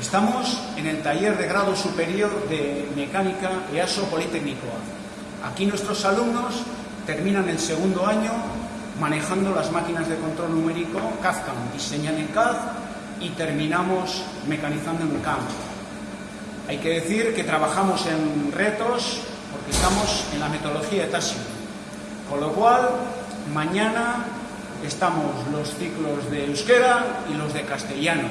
Estamos en el taller de grado superior de mecánica EASO Politécnico Aquí nuestros alumnos terminan el segundo año manejando las máquinas de control numérico CAD-CAM, diseñan en CAD y terminamos mecanizando en CAM. Hay que decir que trabajamos en retos porque estamos en la metodología de TASI. Con lo cual, mañana estamos los ciclos de euskera y los de castellano.